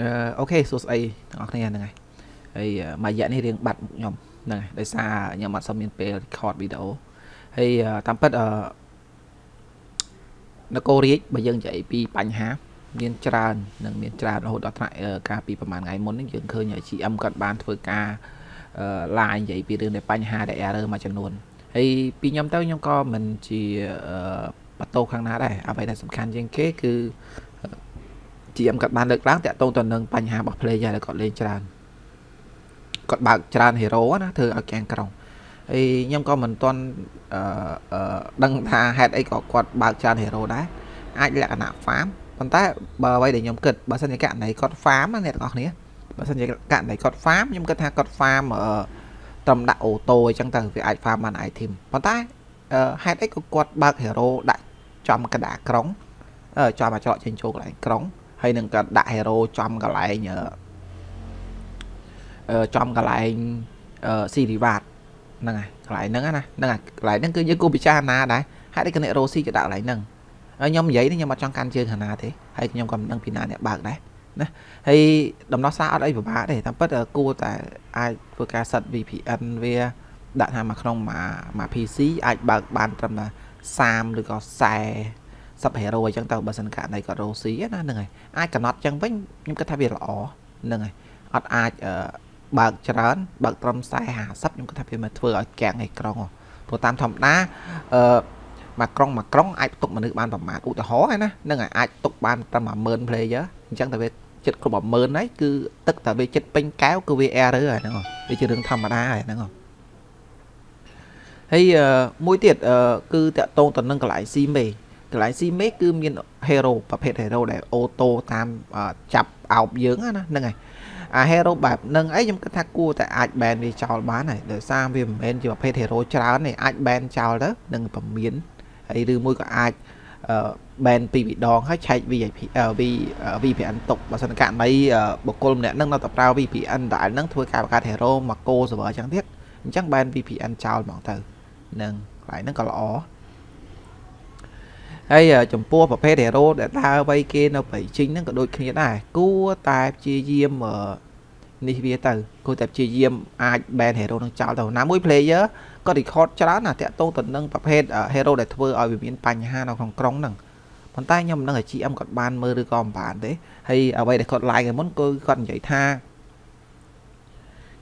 អឺអូខេសួស្តីទាំងអស់គ្នាហ្នឹងហើយហើយមួយរយៈនេះរៀងបាត់ខ្ញុំហ្នឹងហើយដោយសារខ្ញុំអត់សូវមានពេល record វីដេអូហើយតាមពិតអឺនគររាជបើយើងនិយាយពីបញ្ហាមានច្រើននិងមានច្រើនរហូតដល់ថ្នាក់ការពីប្រហែលថ្ងៃមុននេះយើងឃើញ GM គាត់បានធ្វើការអឺ line និយាយពីរឿងនៃបញ្ហាដែល error មួយចំនួនហើយពីខ្ញុំទៅខ្ញុំក៏មិនជាបន្ទោខាងណាដែរអ្វីដែលសំខាន់ជាងគេគឺ GM គាត់បានលើកឡើងតាក់ទងទៅនឹងបញ្ហារបស់ player ដែលគាត់លេងច្រើនគាត់បើកច្រើន hero ណាធ្វើឲ្យកាំងក្រុងហើយខ្ញុំក៏មិនទាន់អឺដឹងថាហេតុអីក៏គាត់បើកច្រើន hero ដែរអាចលក្ខណៈ farm ប៉ុន្តែបើអ្វីដែលខ្ញុំគិតបើសិនជាករណីគាត់ farm ណាអ្នកទាំងអស់គ្នាបើសិនជាករណីគាត់ farm ខ្ញុំគិតថាគាត់ farm អឺត្រឹមដាក់អូតូអញ្ចឹងទៅវាអាច farm បាន item ប៉ុន្តែហេតុអីក៏គាត់បើក hero ដាក់ចំកណ្ដាលក្រុងចំអាចច្រកចេញចូលកន្លែងក្រុង ហើយនឹងក៏ដាក់ hero ចំកន្លែងអឺចំកន្លែងអឺស៊ីរីវ៉ាតហ្នឹងហើយកន្លែងហ្នឹងណាហ្នឹងហើយកន្លែងហ្នឹងគឺយើងគួរពិចារណាដែរហេតុអីក៏អ្នករ៉ូស៊ីទៅដាក់កន្លែងហ្នឹងហើយខ្ញុំនិយាយនេះខ្ញុំអត់ចង់កាន់ជើងខាងណាទេហើយខ្ញុំក៏មិនដឹងពីណាអ្នកបើកដែរណាហើយដំណោះស្រាយអត់អីពិបាកទេតាមពិតគួរតែអាចធ្វើការសិត VPN វាដាក់ថាមកក្នុងមួយមួយ PC អាចបើកបានត្រឹមតែ30ឬក៏40 sub hero អញ្ចឹងទៅបើសិនករណីគាត់រ៉ូស៊ីណាហ្នឹងហើយអាចកំណត់អញ្ចឹងវិញខ្ញុំគិតថាវាល្អហ្នឹងហើយអត់អាចបើកច្រើនបើកត្រឹម40 50ខ្ញុំគិតថាវាមិនធ្វើឲ្យកាំងឯក្រុងព្រោះតាមធម្មតាអឺមួយក្រុងមួយក្រុងអាចទុកមនុស្សបានប្រមាណឧទាហរណ៍ហ្នឹងណាហ្នឹងហើយអាចទុកបានត្រឹម10000 player អញ្ចឹងតែវាចិត្តគ្រប់10000ហើយគឺទឹកតែវាចិត្តពេញកែវគឺវា error ហើយហ្នឹងវាជារឿងធម្មតាហើយហ្នឹងហើយមួយទៀតគឺតកតងទៅនឹងកន្លែងស៊ីមេ កន្លែងស៊ីមេគឺមាន hero ប្រភេទ hero ដែលអូតូតាមចាប់អោបយើងណាហ្នឹងហើយអា hero បែបហ្នឹងអីខ្ញុំគិតថាគួរតែអាច ban វាចោលបានហើយដោយសារវាមិនមែនជាប្រភេទ hero ច្រើនទេអាច ban ចោលទៅនឹងពមៀនហើយឬមួយក៏អាច ban ពីរដងហើយឆែក VIP VPN ទុកបើសិនករណីបុគ្គលម្នាក់នឹងនៅតែប្រើ VPN ដែលនឹងធ្វើការបង្កើត hero មក co server អញ្ចឹងទៀតអញ្ចឹង ban VPN ចោលហ្មងទៅនឹងកន្លែងហ្នឹងក៏ល្អ ហើយចំពោះប្រភេទ hero ដែលដើរវៃគេនៅប្រៃជីងហ្នឹងក៏ដូចគ្នាដែរគួរតែព្យាយាមនេះវាទៅគួរតែព្យាយាមអាច ban hero នឹងចោលទៅណាមួយ player ក៏ record ច្រើនណាតាក់ទងទៅនឹងប្រភេទ hero ដែលធ្វើឲ្យវាមានបញ្ហានៅក្នុងក្រុងហ្នឹងប៉ុន្តែខ្ញុំមិនដឹងថា GM គាត់បានមើលឬក៏មិនបានទេហើយអ្វីដែលគាត់ like មុនគឺគាត់និយាយថា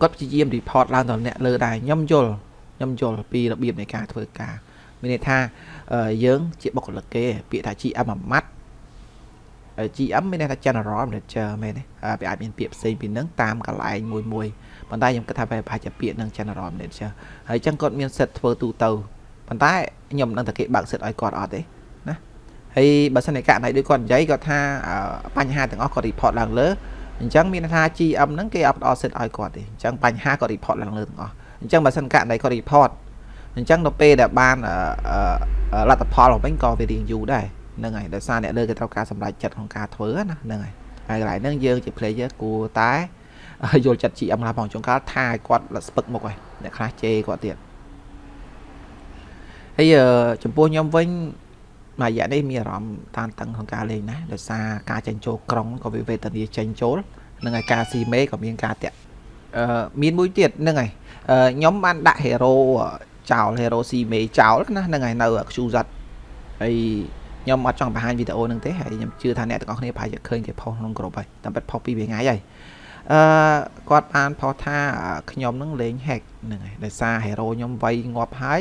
គាត់ព្យាយាម report ឡើងដល់អ្នកលើដែរខ្ញុំយល់ខ្ញុំយល់ពីរបៀបនៃការធ្វើការ មានន័យថាយើងជាបុគ្គលិកគេ ពាក្យថា GM មួយម៉ាត់ GM មានន័យថា General Manager មែនទេវាអាចមានពាក្យផ្សេងពីនឹងតាមកន្លែងមួយមួយប៉ុន្តែខ្ញុំគិតថាវាប្រហែលជាពាក្យនឹង General Manager ហើយអញ្ចឹងគាត់មានសិទ្ធធ្វើទូទៅប៉ុន្តែខ្ញុំមិនដឹងថាគេបើកសិទ្ធឲ្យគាត់អត់ទេណាហើយបើសិនជាករណីដូចគាត់និយាយគាត់ថាបញ្ហាទាំងអស់គាត់ report ឡើងលើអញ្ចឹងមានថា GM ហ្នឹងគេអត់ផ្ដល់សិទ្ធឲ្យគាត់ទេអញ្ចឹងបញ្ហាគាត់ report ឡើងលើទាំងអស់អញ្ចឹងបើសិនករណីគាត់ report អញ្ចឹងដល់ពេលដែលបានលទ្ធផលមកវិញក៏វារៀងយូរដែរហ្នឹងហើយដោយសារអ្នកលើគេត្រូវការសម្រេចចិត្តក្នុងការធ្វើណាហ្នឹងហើយហើយកន្លែងហ្នឹងយើងជា player គួរតែយល់ចិត្ត GM ណាផងចុងកាលថាឲ្យគាត់ស្ពឹកមុខហើយអ្នកខ្លះជេរគាត់ទៀតហើយចំពោះខ្ញុំវិញមួយរយៈនេះមានអារម្មណ៍តានតឹងក្នុងការលេងណាដោយសារការចេញចូលក្រុងក៏វាវេទនាចេញចូលនឹងហើយការស៊ីមេក៏មានការតាក់អឺមានមួយទៀតហ្នឹងហើយខ្ញុំបានដាក់ hero ចោល hero C មេចោលណាហ្នឹងហើយនៅ QZ ហើយខ្ញុំអត់ចង់បង្ហាញវីដេអូហ្នឹងទេហើយខ្ញុំជឿថាអ្នកទាំងអស់គ្នាប្រហែលជាឃើញគេផុសក្នុងក្រុមហើយតាមពិតផុសពីរថ្ងៃហើយអឺគាត់បានផុសថាខ្ញុំនឹងលេង hack ហ្នឹងហើយដោយសារ hero ខ្ញុំវាយងាប់ហើយ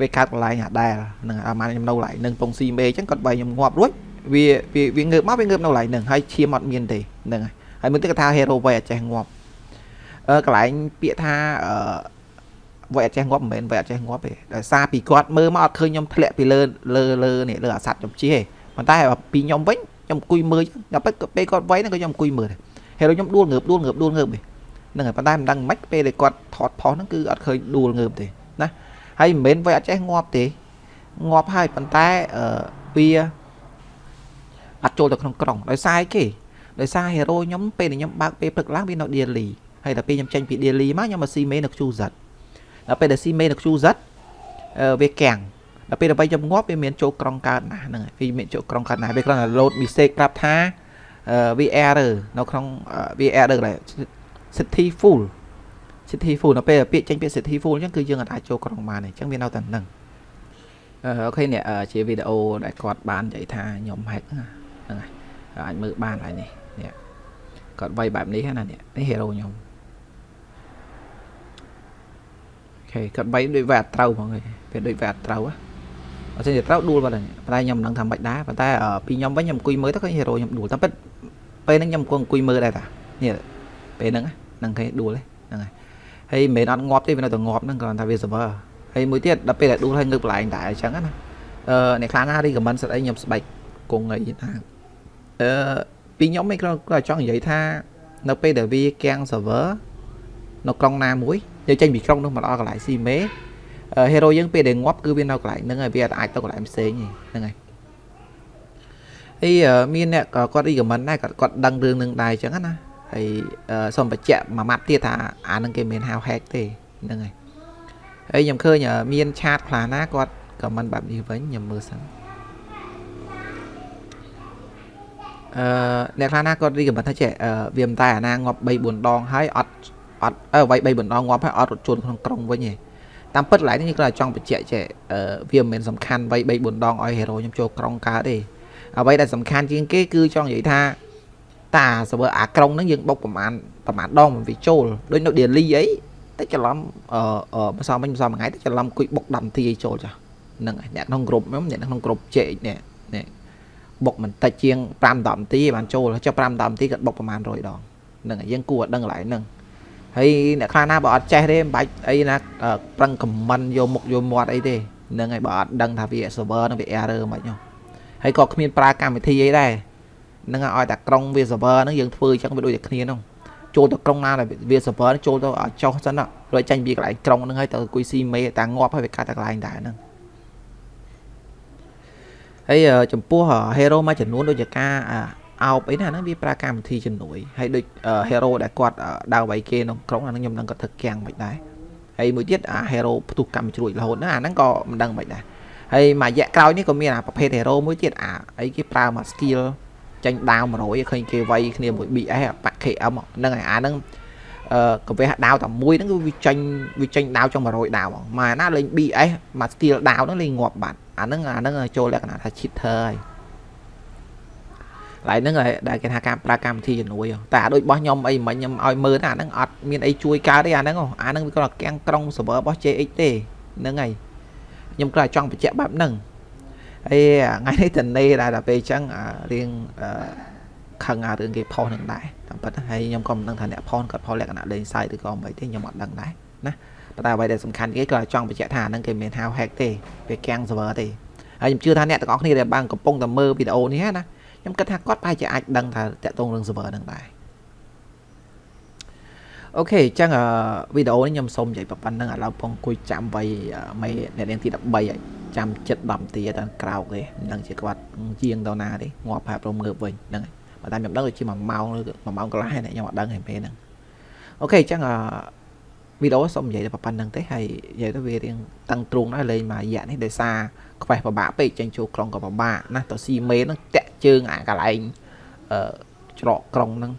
វាកាត់កន្លែងអាដែលហ្នឹងអាម៉ានខ្ញុំនៅកន្លែងនឹងពងស៊ីមេអញ្ចឹងគាត់វាយខ្ញុំងាប់រួចវាវាងើបមកវាងើបនៅកន្លែងហ្នឹងហើយឈាមអត់មានទេហ្នឹងហើយហើយមើលទៅគាត់ថា hero វាយអត់ចេះងាប់អឺកន្លែងពាក្យថាអឺ វាយអត់ចេះងាប់មិនមែនវាយអត់ចេះងាប់ទេដោយសារពីគាត់មើលមកអត់ឃើញខ្ញុំធ្លាក់ពីលើលើលើនេះលើអាសัตว์ខ្ញុំជិះទេប៉ុន្តែពីខ្ញុំវិញខ្ញុំអង្គុយមើលដល់ពេលគាត់វាយហ្នឹងក៏ខ្ញុំអង្គុយមើលដែរហេរ៉ូខ្ញុំដួលងើបដួលងើបដួលងើបហ្នឹងហើយប៉ុន្តែមិនដឹងមិនពេលដែលគាត់ថតផុសហ្នឹងគឺអត់ឃើញដួលងើបទេណាហើយមិនមែនវាយអត់ចេះងាប់ទេងាប់ហើយប៉ុន្តែអឺវាអត់ចូលទៅក្នុងក្រុងដោយសារអីគេដោយសារហេរ៉ូខ្ញុំពេលដែលខ្ញុំបើកពេលព្រឹកឡើងវានៅ daily ហើយដល់ពេលខ្ញុំចេញពី daily មកខ្ញុំមកស៊ីមេនៅ QZ ដល់ពេលដែលស៊ីមេនៅ QZ វាកាំងដល់ពេលដើម្បីខ្ញុំងាប់វាមានចូលក្រុងកើតណាស់ហ្នឹងហើយវាមានចូលក្រុងកើតណាស់វាគ្រាន់តែ load mistake ប្រាប់ថា VR នៅក្នុង VR កន្លែង city full city full នៅពេលពាក្យចេញពាក្យ city full អញ្ចឹងគឺយើងអាចចូលក្រុងបានអញ្ចឹងវានៅតែហ្នឹងអូខេនេះជាវីដេអូដែលគាត់បាននិយាយថាខ្ញុំ hack ហ្នឹងហើយអាចមើលបានហើយនេះនេះគាត់វាយបែបនេះណានេះនេះ hero ខ្ញុំអូ ខេគាត់វាយដូចវាអត់ត្រូវហ្មងពេលដូចវាអត់ត្រូវអត់ទេត្រូវដួលបាត់ហើយតែខ្ញុំមិនដឹងថាម៉េចដែរប៉ុន្តែពីខ្ញុំវិញខ្ញុំអង្គុយមើលទៅឃើញ hero ខ្ញុំដួលតែពិតពេលហ្នឹងខ្ញុំអង្គុយមើលដែរតានេះពេលហ្នឹងហ្នឹងគេដួលហ្នឹងហើយហើយមិនមែនអត់ងាប់ទេវានៅតែងាប់ហ្នឹងគ្រាន់តែវា server ហើយមួយទៀតដល់ពេលដែលដួលហើយងើបកន្លែងដែរអញ្ចឹងណាអឺអ្នកខ្លាំងណា recommend សិតអីខ្ញុំស្បែកគង់អីថាអឺពីខ្ញុំមិនគ្រាន់តែចង់និយាយថា នៅពេលដែលវាកៀង server នៅក្រុងណាមួយ យើងចេញពីក្រុងនោះមកដល់កន្លែងស៊ីមេ hero យើងពេលដែលងាប់គឺវានៅកន្លែងហ្នឹងហើយវាអាចទៅកន្លែងផ្សេងហ្នឹងហើយហើយមានអ្នកគាត់ recommend ដែរគាត់គាត់ដឹងរឿងនឹងដែរអញ្ចឹងណាហើយសូមបញ្ជាក់មួយម៉ាត់ទៀតថាអានឹងគេមានហៅ hack ទេហ្នឹងហើយហើយខ្ញុំឃើញមានឆាតខ្លះណាគាត់ខមមិនបែបនេះវិញខ្ញុំមើលសិនអឺអ្នកខ្លះណាគាត់រីកមិនថាចេះវាមិនតែអាណាងាប់3 4ដងហើយអត់ អត់អើវាយ3 4ដងងាប់ហើយអត់រត់ជួនក្នុងក្រុងវិញទេតាមពិតកន្លែងនេះគាត់ចង់បញ្ជាក់ចេះវាមិនមែនសំខាន់វាយ3 4ដងឲ្យហេរ៉ូខ្ញុំចូលក្រុងកើតទេអ្វីដែលសំខាន់ជាងគេគឺចង់និយាយថាតា server អាក្រុងហ្នឹងយើងបុកប្រហែលប្រហែលដងវាចូលដូចនៅ daily អីតែច្រឡំអឺម្សិលមិញម្សិលមួយថ្ងៃតែច្រឡំគួយបុក10នាទីឲ្យចូលចាហ្នឹងហើយអ្នកក្នុងក្រុមខ្ញុំអ្នកក្នុងក្រុមជែកនេះនេះបុកមិនតិចជាង5 10នាទីបានចូលចុះ5 10នាទីគាត់បុកប្រហែល100ដងហ្នឹងហើយយើងគួរឲ្យដឹងកន្លែងហ្នឹង ហើយអ្នកខ្លះណាបើអត់ចេះទេមិនបាច់អីណាប្រឹងខមមិនយកមុខយកមាត់អីទេហ្នឹងហើយបើអត់ដឹងថាវា server នឹងវា error មិនហ្នឹងហើយក៏គ្មានប្រើកម្មវិធីអីដែរហ្នឹងឲ្យតែក្រុងវា server ហ្នឹងយើងធ្វើអញ្ចឹងវាដូចតែគ្នាហ្នឹងចូលទៅក្រុងណាវា server ចូលទៅឲ្យចុះសិនរួចចាញ់វាកន្លែងក្រុងហ្នឹងហើយទៅគួយស៊ីមេតាងាប់ហើយវាកាត់តែកន្លែងដែរហ្នឹងហើយចំពោះ hero មួយចំនួនដូចជាការ អោបអីណាហ្នឹងវាប្រើកម្មវិធីជំនួយហើយដូច hero ដែលគាត់ដើរវាយគេក្នុងក្រុងអាហ្នឹងខ្ញុំនឹងគាត់ធ្វើគាំងមិនដែរហើយមួយទៀតអា hero ផ្ទុះកម្មជ្រួចរហូតណាអាហ្នឹងក៏មិនដឹងមិនដែរហើយមួយរយៈក្រោយនេះក៏មានអាប្រភេទ hero មួយទៀតអាអីគេប្រើមក skill ចាញ់ដាវ100ឃើញគេវាយគ្នាមួយ BS បាក់ KM ហ្នឹងហើយអាហ្នឹងអឺកវះដាវតែមួយហ្នឹងគឺវាចាញ់វាចាញ់ដាវចុង100ដាវហ្មងមកណាលេង BS មក skill ដាវហ្នឹងលេងងាប់បាត់អាហ្នឹងអាហ្នឹងចូលលក្ខណៈថា cheater ហើយ ឡើយហ្នឹងដែលគេថាការប្រើកម្មវិធីជំនួយតែដូចរបស់ខ្ញុំអីមិញខ្ញុំឲ្យមើលអាហ្នឹងអត់មានអីជួយកើតទេអាហ្នឹងអាហ្នឹងវាគ្រាន់តែកាំងក្រុង server របស់ JX ទេហ្នឹងហើយខ្ញុំគ្រាន់តែចង់បញ្ជាក់បែបហ្នឹងហើយថ្ងៃនេះតនេដែរដល់ពេលអញ្ចឹងរៀងខឹងអារឿងគេផុសនឹងដែរតាមពិតហើយខ្ញុំក៏មិនដឹងថាអ្នកផុសគាត់ផុសលក្ខណៈលេងសើចឬក៏មិនទេខ្ញុំអត់ដឹងដែរណាប៉ុន្តែអ្វីដែលសំខាន់គេគាត់ចង់បញ្ជាក់ថាហ្នឹងគេមានហៅ hack ទេវាកាំង server ទេហើយខ្ញុំជឿថាអ្នកទាំងអស់គ្នាដែលបានកំពុងតែមើលវីដេអូនេះណា ខ្ញុំគិតថាគាត់ប្រហែលជាអាចដឹងថាតាក់ទងរឿង server ហ្នឹងដែរអូខេអញ្ចឹងវីដេអូនេះខ្ញុំសូមនិយាយប៉ុណ្្នឹងឥឡូវពងអង្គុយចាំវៃមេអ្នកនាងទី13ហើយចាំចិត្ត10នាទីទៅក្រោកទេមិនដឹងជាគាត់ជាងទៅណាទេងាប់ផាប់រំងើបវិញហ្នឹងហើយបើតែខ្ញុំដឹងដូចជា1ម៉ោងឬ1ម៉ោងកន្លះហ្នឹងខ្ញុំអត់ដឹងហើយពេលហ្នឹងអូខេអញ្ចឹងវីដេអូសូមនិយាយតែប៉ុណ្្នឹងទេហើយនិយាយទៅវារៀងតឹងទ្រូងដែរលេងមករយៈនេះដោយសារខ្វេះពិបាកពេកចេញចូលក្រុងក៏ពិបាកណាទៅស៊ីមេហ្នឹងតាក់ ជើងអាកន្លែងអឺច្រកក្រុងហ្នឹង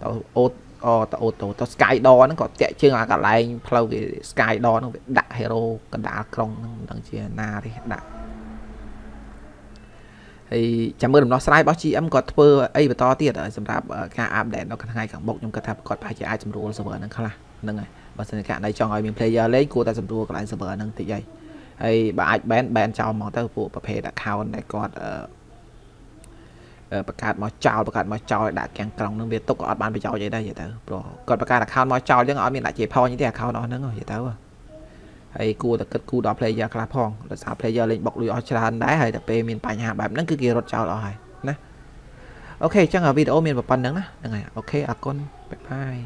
ទៅអូតអូតអូតទៅ Sky Door ហ្នឹងក៏តាក់ជើងអាកន្លែងផ្លូវគេ Sky Door ហ្នឹងវាដាក់ hero កណ្ដាលក្រុងហ្នឹងមិនដឹងជាណាទេដាក់ហើយចាំមើលដំណោះស្រាយរបស់ GM គាត់ធ្វើអីបន្តទៀតសម្រាប់ការអាប់ដេតនៅថ្ងៃខាងមុខខ្ញុំគិតថាគាត់ប្រហែលជាអាចសម្រួល server ហ្នឹងខ្លះហ្នឹងហើយបើសិនជាករណីចង់ឲ្យមាន player លេងគួរតែសម្រួលកន្លែង server ហ្នឹងតិចហើយហើយបើអាច ban ban ចោលមកទៅពួកប្រភេទ account ដែលគាត់ បង្កើតមកចោលបង្កើតមកចោលដាក់កាំងក្រុងនឹងវាទុកក៏អត់បានប្រយោជន៍អីដែរនិយាយទៅព្រោះគាត់បង្កើត account មកចោលចឹងអត់មានដាក់ជាផញទេ account អស់ហ្នឹងនិយាយទៅហើយគួរតែគិតគូរដល់ player ខ្លះផងដោយសារ player លេងបុកលុយអស់ច្រើនដែរហើយតែពេលមានបញ្ហាបែបហ្នឹងគឺគេរត់ចោលអស់ហើយណា OK អញ្ចឹងវីដេអូមានប៉ុណ្ណឹងណាហ្នឹងហើយ OK អរគុណ bye bye